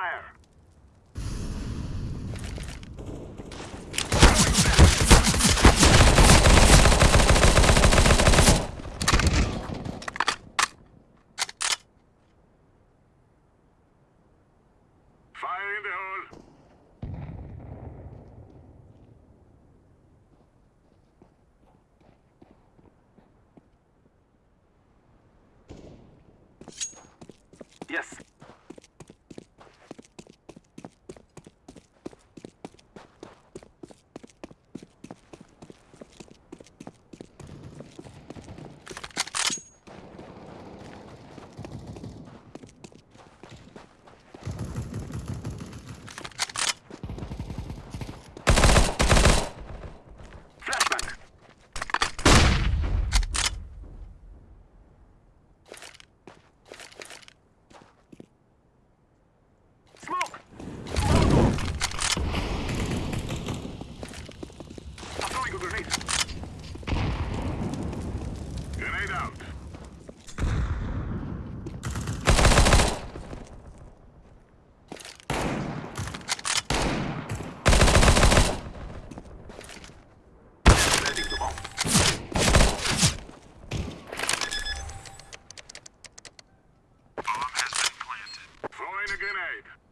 fire. Yes, a grenade.